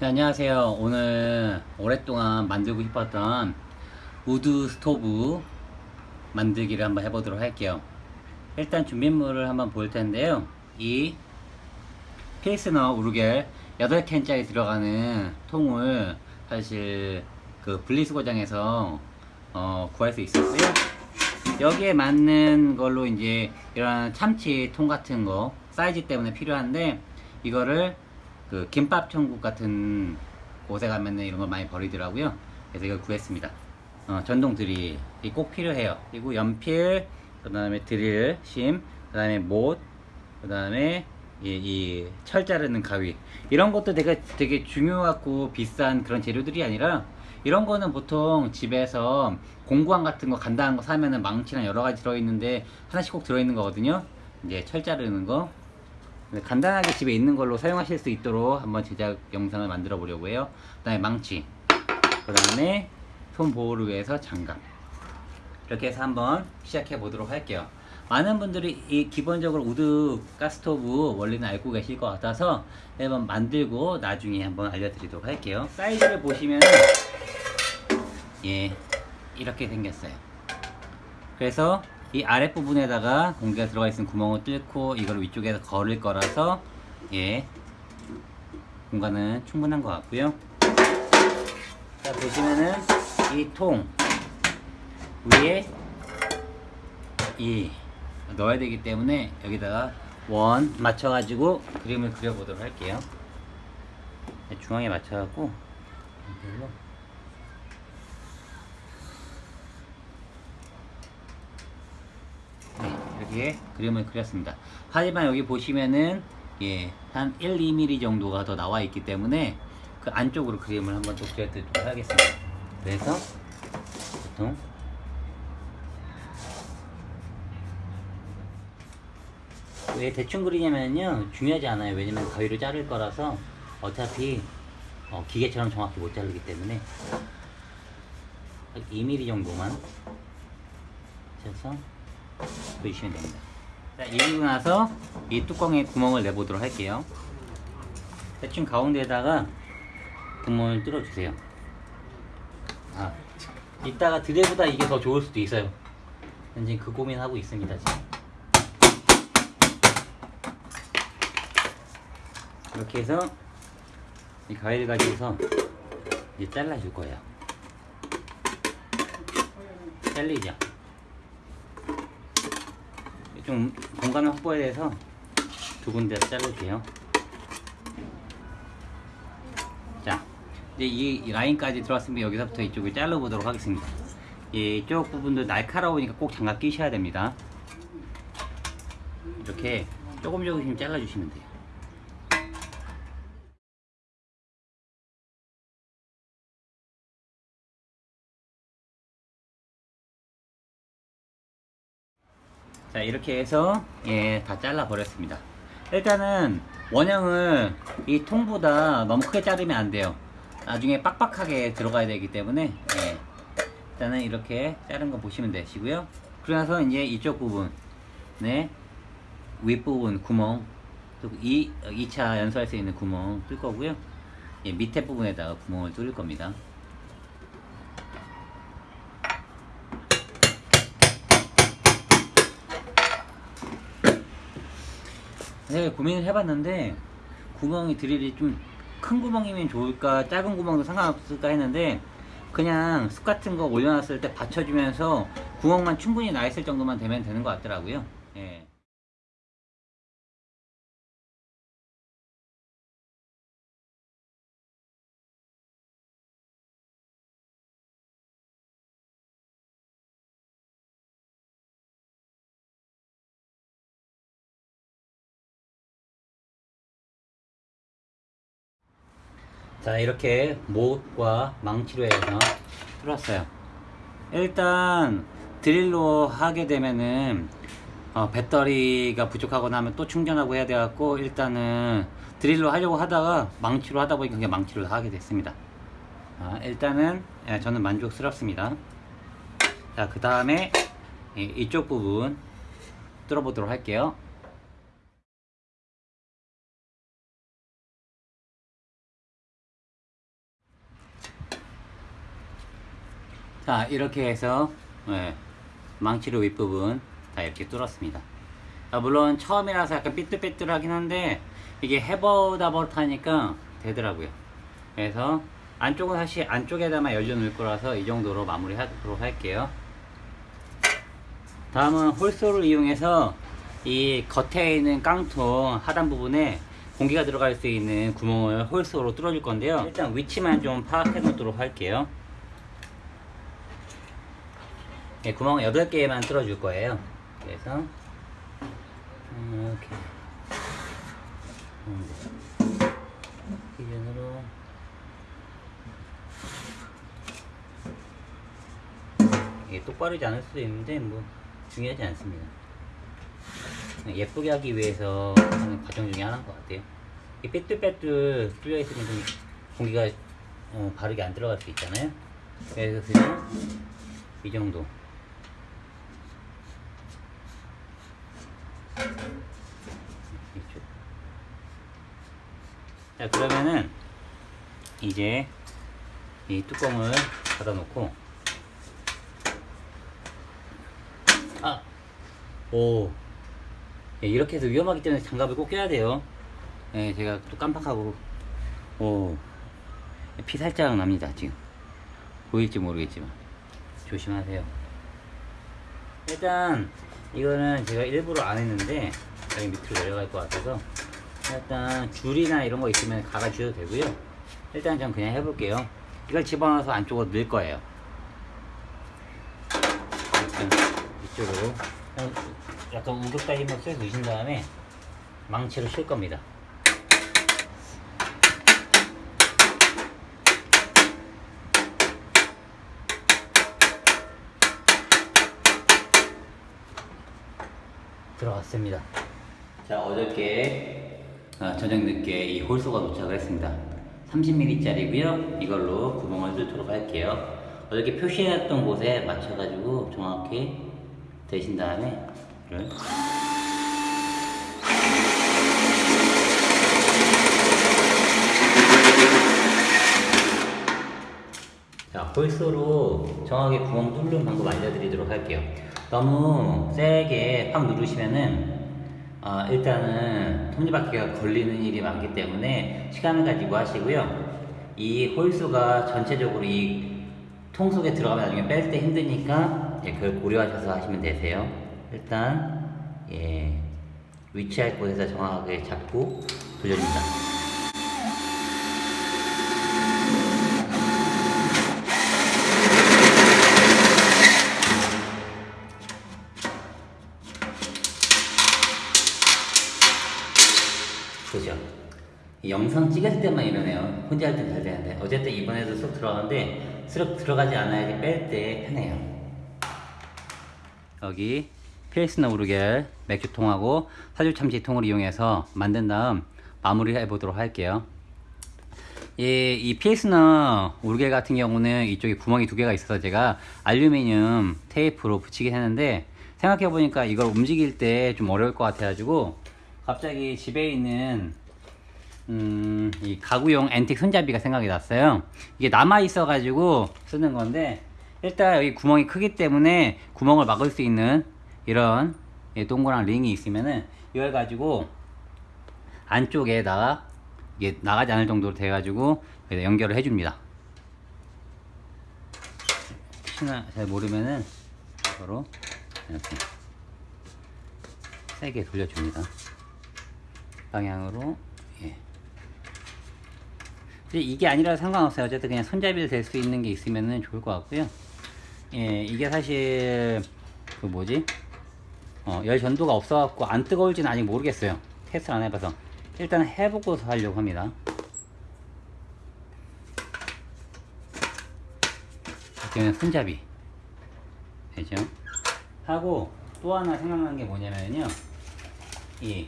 네, 안녕하세요. 오늘 오랫동안 만들고 싶었던 wood stove 만들기를 한번 해보도록 할게요. 일단 준비물을 한번 볼 텐데요. 이 필스너 우르켈 8캔짜리 들어가는 통을 사실 그 분리수거장에서 어, 구할 수 있었고요. 여기에 맞는 걸로 이제 이런 참치 통 같은 거 사이즈 때문에 필요한데 이거를 그 김밥 천국 같은 곳에 가면은 이런 걸 많이 버리더라고요. 그래서 이걸 구했습니다. 어, 전동 드릴이 꼭 필요해요. 그리고 연필, 그 다음에 드릴, 심, 그 다음에 못, 그 다음에 이, 이 철 자르는 가위 이런 것도 되게 되게 중요하고 비싼 그런 재료들이 아니라 이런 거는 보통 집에서 공구함 같은 거 간단한 거 사면은 망치랑 여러 가지 들어있는데 하나씩 꼭 들어있는 거거든요. 이제 철 자르는 거 네, 간단하게 집에 있는 걸로 사용하실 수 있도록 한번 제작 영상을 만들어 보려고 해요. 그 다음에 망치 그 다음에 손 보호를 위해서 장갑. 이렇게 해서 한번 시작해 보도록 할게요. 많은 분들이 이 기본적으로 wood gas stove 원리는 알고 계실 것 같아서 한번 만들고 나중에 한번 알려드리도록 할게요. 사이즈를 보시면 예 이렇게 생겼어요. 그래서 이 아랫부분에다가 공기가 들어가 있는 구멍을 뚫고 이걸 위쪽에서 걸을 거라서 예 공간은 충분한 것 같고요. 자 보시면은 이 통 위에 이 넣어야 되기 때문에 여기다가 원 맞춰 가지고 그림을 그려 보도록 할게요. 중앙에 맞춰 갖고 여기에 그림을 그렸습니다. 하지만 여기 보시면은 예, 한 1, 2mm 정도가 더 나와 있기 때문에 그 안쪽으로 그림을 한번 또 그려드리도록 하겠습니다. 그래서 보통 왜 대충 그리냐면요 중요하지 않아요. 왜냐면 가위로 자를 거라서 어차피 어, 기계처럼 정확히 못 자르기 때문에 2mm 정도만 쳐서 보시면 됩니다. 자 이리고 나서 이 뚜껑에 구멍을 내보도록 할게요. 대충 가운데에다가 구멍을 뚫어 주세요. 아 이따가 드레보다 이게 더 좋을 수도 있어요. 현재 그 고민하고 있습니다 지금. 이렇게 해서 이 가위를 가지고서 이제 잘라 줄 거예요. 잘리죠 좀 공간을 확보해야 돼서 두 군데 자를게요. 자 이제 이 라인까지 들어왔으면 여기서부터 이쪽을 잘라 보도록 하겠습니다. 이쪽 부분도 날카로우니까 꼭 장갑 끼셔야 됩니다. 이렇게 조금 조금씩 잘라 주시면 돼요 자 이렇게 해서 예, 다 잘라 버렸습니다. 일단은 원형을 이 통보다 너무 크게 자르면 안 돼요. 나중에 빡빡하게 들어가야 되기 때문에 예, 일단은 이렇게 자른 거 보시면 되시고요. 그러나서 이제 이쪽 부분 네. 윗부분 구멍 이 2차 연소할 수 있는 구멍 뚫 거고요. 예, 밑에 부분에다가 구멍을 뚫을 겁니다 제가 고민을 해봤는데 구멍이 드릴이 좀 큰 구멍이면 좋을까 작은 구멍도 상관없을까 했는데 그냥 숲 같은 거 올려놨을 때 받쳐주면서 구멍만 충분히 나 있을 정도만 되면 되는 것 같더라고요 예. 자 이렇게 못과 망치로 해서 뚫었어요. 일단 드릴로 하게 되면은 어, 배터리가 부족하거나 하면 또 충전하고 해야 돼갖고 일단은 드릴로 하려고 하다가 망치로 하다 보니까 그냥 망치로 하게 됐습니다. 아, 일단은 예, 저는 만족스럽습니다. 자그 다음에 이쪽 부분 뚫어 보도록 할게요 자 이렇게 해서 예, 망치로 윗부분 다 이렇게 뚫었습니다. 아, 물론 처음이라서 약간 삐뚤삐뚤하긴 한데 이게 해보다 버릇하니까 되더라고요. 그래서 안쪽은 사실 안쪽에다만 열려 놓을 거라서 이 정도로 마무리 하도록 할게요. 다음은 홀소를 이용해서 이 겉에 있는 깡통 하단 부분에 공기가 들어갈 수 있는 구멍을 홀소로 뚫어줄 건데요. 일단 위치만 좀 파악해 놓도록 할게요 네, 구멍 8개만 뚫어줄 거예요. 그래서 이렇게. 기준으로. 이게 똑바르지 않을 수도 있는데 뭐 중요하지 않습니다. 예쁘게 하기 위해서 하는 과정 중에 하나인 것 같아요. 이 삐뚤빼뚤 뚫려 있으면 좀 공기가 어, 바르게 안 들어갈 수 있잖아요. 그래서 그냥 이 정도 자 그러면은 이제 이 뚜껑을 닫아 놓고. 아! 오. 예, 이렇게 해서 위험하기 때문에 장갑을 꼭 껴야 돼요. 예, 제가 또 깜빡하고. 오. 피 살짝 납니다 지금. 보일지 모르겠지만. 조심하세요. 일단 이거는 제가 일부러 안 했는데 여기 밑으로 내려갈 것 같아서 일단 줄이나 이런 거 있으면 갈아 주셔도 되고요. 일단 전 그냥 해볼게요. 이걸 집어넣어서 안쪽으로 넣을 거예요. 이쪽으로. 약간 우격다 힘을 쏙 넣으신 다음에 망치로 실 겁니다 들어갔습니다. 자, 어저께 아, 저녁 늦게 이 홀소가 도착을 했습니다. 30mm짜리고요. 이걸로 구멍을 뚫도록 할게요. 어저께 표시해놨던 곳에 맞춰가지고 정확히 대신 다음에 이를 자, 홀소로 정확하게 구멍 뚫는 방법 알려드리도록 할게요. 너무 세게 팍 누르시면은 어, 일단은 톱니바퀴가 걸리는 일이 많기 때문에 시간을 가지고 하시고요. 이 홀수가 전체적으로 이 통 속에 들어가면 나중에 뺄 때 힘드니까 예, 그걸 고려하셔서 하시면 되세요. 일단 예, 위치할 곳에서 정확하게 잡고 돌려줍니다. 때만 이러네요. 혼자 할 땐 잘 되는데. 어쨌든 이번에도 쏙 들어가는데, 쓱 들어가지 않아야지 뺄 때 편해요. 여기 필스너 우르겔 맥주통하고 사줄 참치통을 이용해서 만든 다음 마무리를 해보도록 할게요. 이, 이 필스너 우르겔 같은 경우는 이쪽에 구멍이 두 개가 있어서 제가 알루미늄 테이프로 붙이긴 했는데 생각해보니까 이걸 움직일 때 좀 어려울 것 같아가지고 갑자기 집에 있는 음, 이 가구용 앤틱 손잡이가 생각이 났어요. 이게 남아 있어 가지고 쓰는 건데 일단 여기 구멍이 크기 때문에 구멍을 막을 수 있는 이런 이 동그란 링이 있으면은 이걸 가지고 안쪽에다가 이게 나가지 않을 정도로 돼 가지고 연결을 해 줍니다. 혹시나 잘 모르면은 바로 이렇게 세게 돌려줍니다. 방향으로 예. 이게 아니라 상관없어요. 어쨌든 그냥 손잡이를 댈 수 있는 게 있으면 좋을 것 같고요. 예, 이게 사실 그 뭐지? 어, 열 전도가 없어갖고 안 뜨거울지는 아직 모르겠어요. 테스트 안 해봐서 일단 해보고서 하려고 합니다. 이렇게 손잡이 되죠? 하고 또 하나 생각난 게 뭐냐면요. 이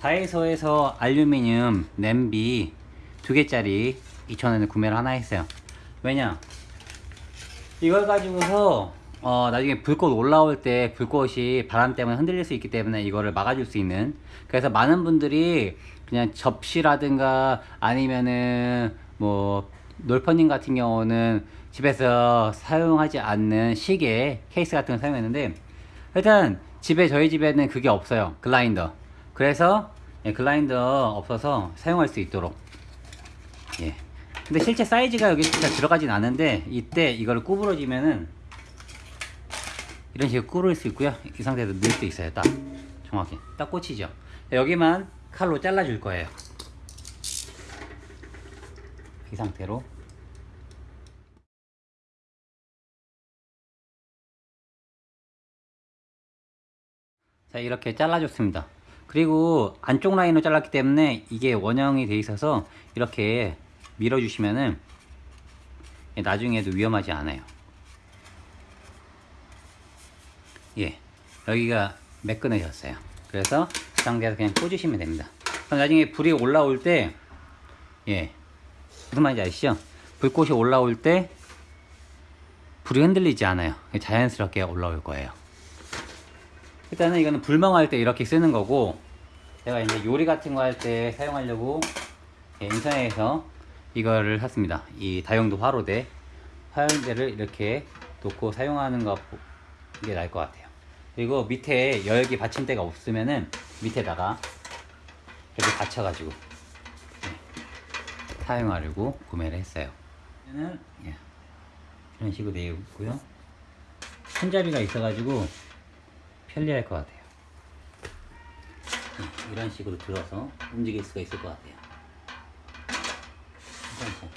다이소에서 알루미늄 냄비 두 개짜리 2,000원에 구매를 하나 했어요. 왜냐? 이걸 가지고서 어, 나중에 불꽃 올라올 때 불꽃이 바람 때문에 흔들릴 수 있기 때문에 이거를 막아줄 수 있는 그래서 많은 분들이 그냥 접시라든가 아니면은 뭐 놀퍼님 같은 경우는 집에서 사용하지 않는 시계 케이스 같은 걸 사용했는데 일단 집에 저희 집에는 그게 없어요 글라인더 그래서 예, 글라인더 없어서 사용할 수 있도록 예. 근데 실제 사이즈가 여기 진짜 들어가진 않은데 이때 이걸 구부러지면은 이런 식으로 구부릴 수 있고요. 이 상태에서 넣을 수 있어요 딱. 정확히. 딱 꽂히죠. 여기만 칼로 잘라 줄 거예요. 이 상태로. 자 이렇게 잘라줬습니다. 그리고 안쪽 라인으로 잘랐기 때문에 이게 원형이 돼 있어서 이렇게 밀어주시면은 나중에도 위험하지 않아요 예 여기가 매끈해졌어요 그래서 이 상태에서 그냥 꽂으시면 됩니다 그럼 나중에 불이 올라올 때 예, 무슨 말인지 아시죠? 불꽃이 올라올 때 불이 흔들리지 않아요. 자연스럽게 올라올 거예요. 일단은 이거는 불멍할 때 이렇게 쓰는 거고 제가 이제 요리 같은 거 할 때 사용하려고 예, 인터넷에서 이거를 샀습니다. 이 다용도 화로대 화용대를 이렇게 놓고 사용하는 게 나을 것 같아요. 그리고 밑에 열기 받침대가 없으면은 밑에다가 이렇게 받쳐 가지고 사용하려고 구매를 했어요. 예, 이런 식으로 되어 있고요. 손잡이가 있어 가지고 편리할 것 같아요. 예, 이런 식으로 들어서 움직일 수가 있을 것 같아요. 괜찮죠?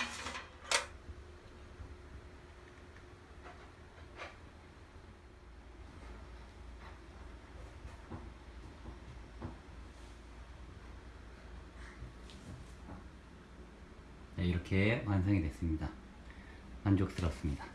네, 이렇게 완성이 됐습니다. 만족스럽습니다.